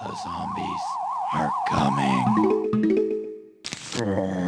The zombies are coming.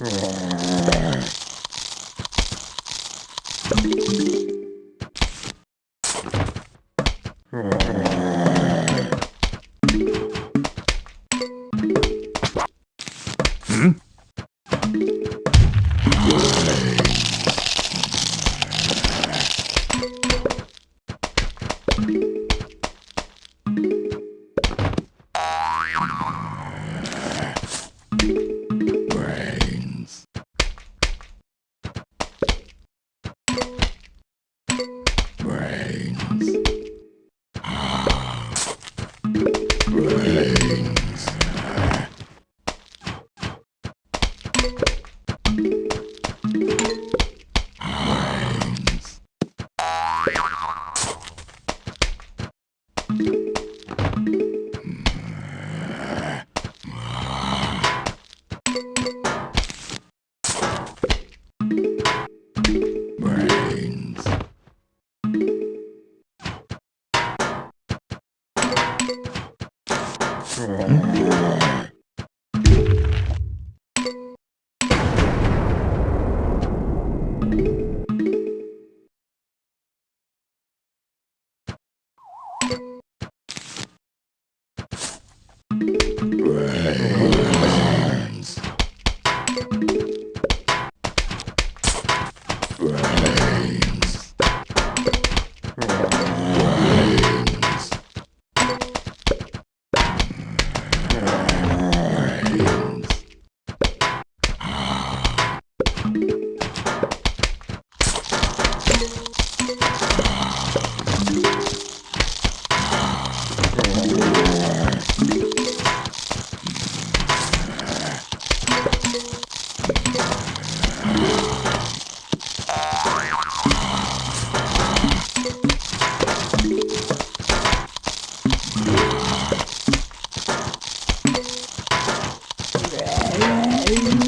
Yeah. Amen.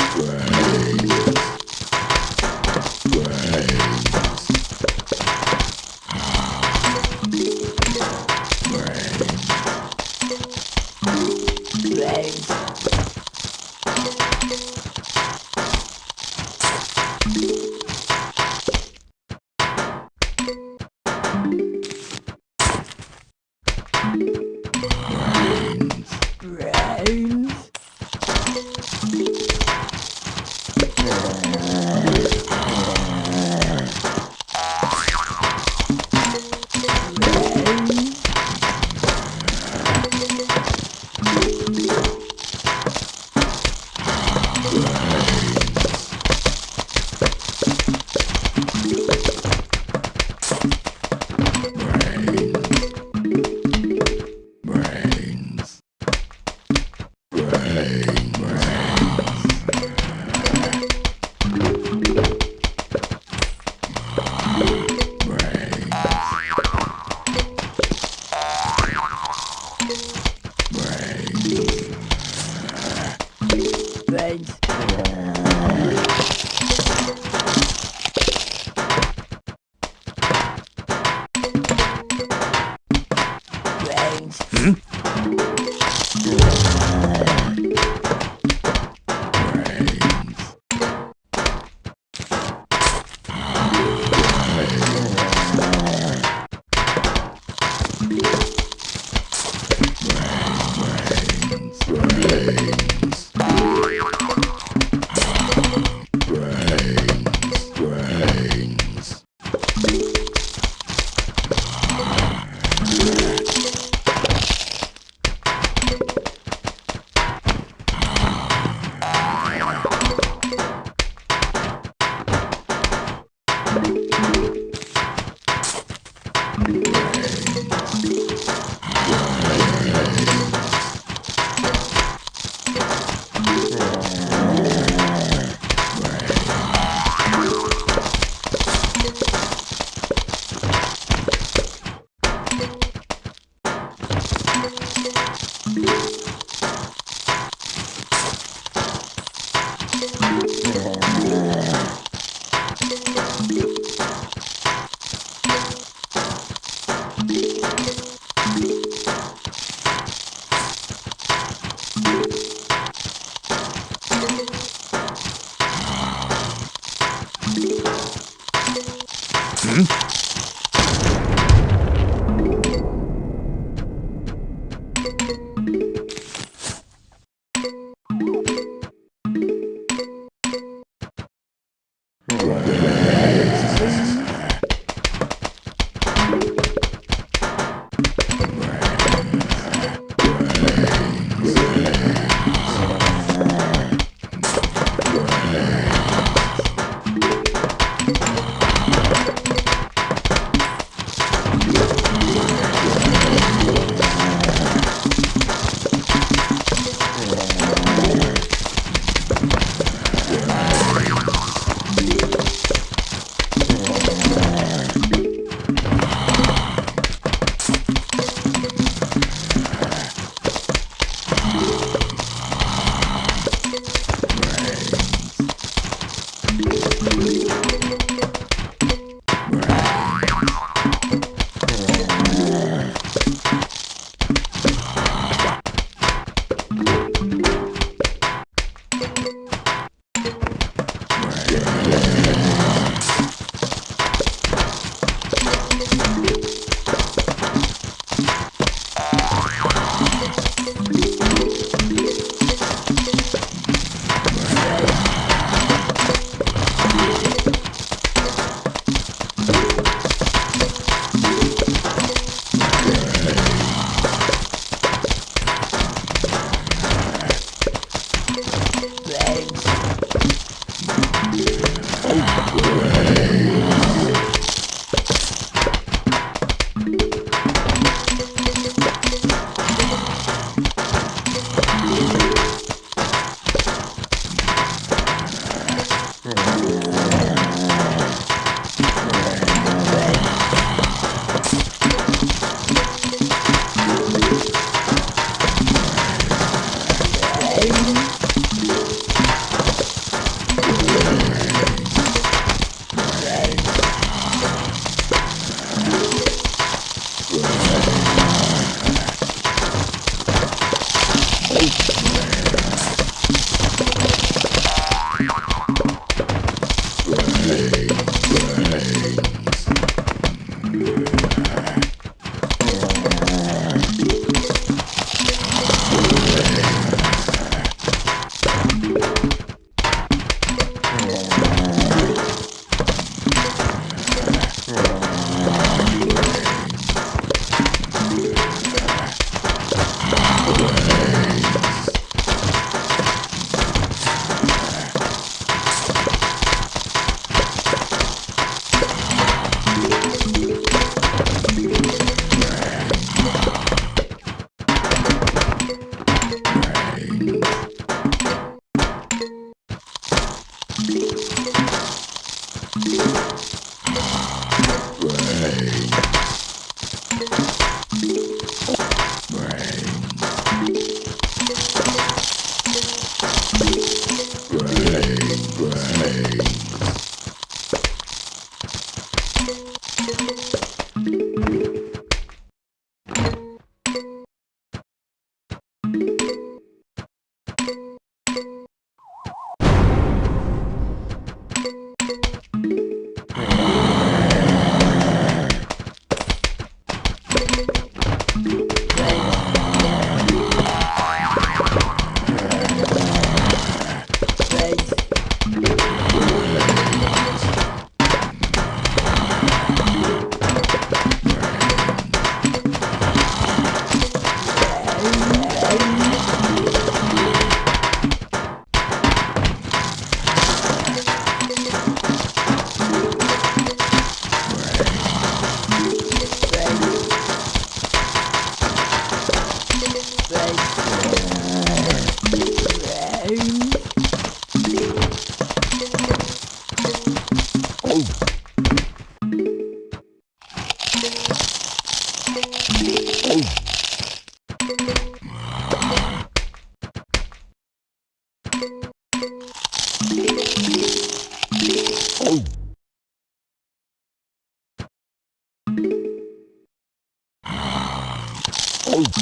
Brains.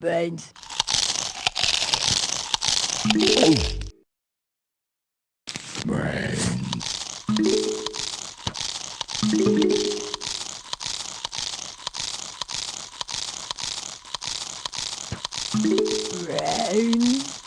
Brains. Brains.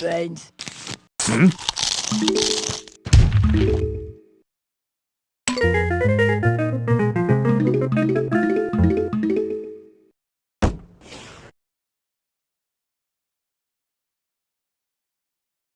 Brains. Hmm?